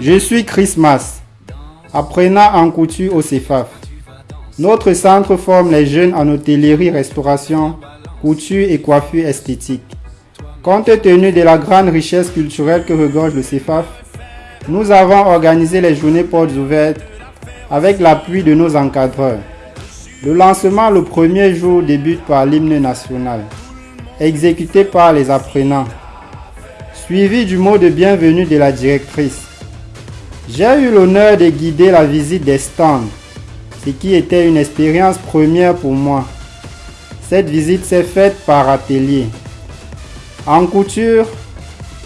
Je suis Christmas, apprenant en couture au CEFAF. Notre centre forme les jeunes en hôtellerie-restauration, couture et coiffure esthétique. Compte tenu de la grande richesse culturelle que regorge le CEFAF, nous avons organisé les journées portes ouvertes avec l'appui de nos encadreurs. Le lancement le premier jour débute par l'hymne national, exécuté par les apprenants, suivi du mot de bienvenue de la directrice. J'ai eu l'honneur de guider la visite des stands, ce qui était une expérience première pour moi. Cette visite s'est faite par atelier. En couture,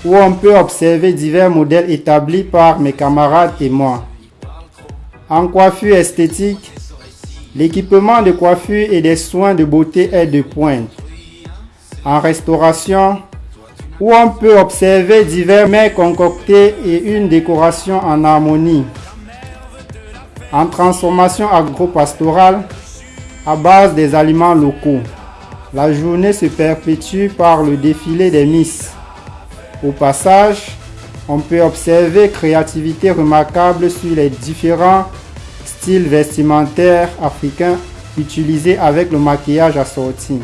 où on peut observer divers modèles établis par mes camarades et moi. En coiffure esthétique, l'équipement de coiffure et des soins de beauté est de pointe. En restauration, où on peut observer divers mets concoctés et une décoration en harmonie. En transformation agro-pastorale, à base des aliments locaux. La journée se perpétue par le défilé des Miss. Au passage, on peut observer créativité remarquable sur les différents styles vestimentaires africains utilisés avec le maquillage assorti.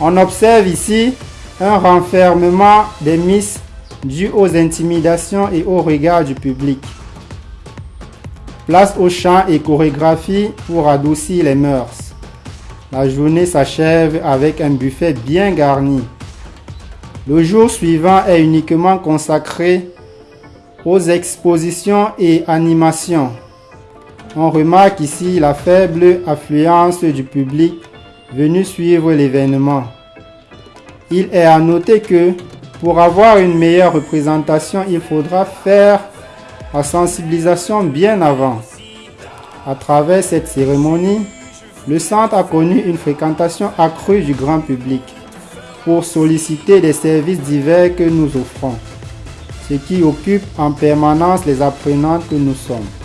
On observe ici un renfermement des Miss dû aux intimidations et au regard du public. Place au chant et chorégraphie pour adoucir les mœurs. La journée s'achève avec un buffet bien garni. Le jour suivant est uniquement consacré aux expositions et animations. On remarque ici la faible affluence du public venu suivre l'événement. Il est à noter que pour avoir une meilleure représentation, il faudra faire la sensibilisation bien avant. À travers cette cérémonie, le centre a connu une fréquentation accrue du grand public pour solliciter des services divers que nous offrons, ce qui occupe en permanence les apprenants que nous sommes.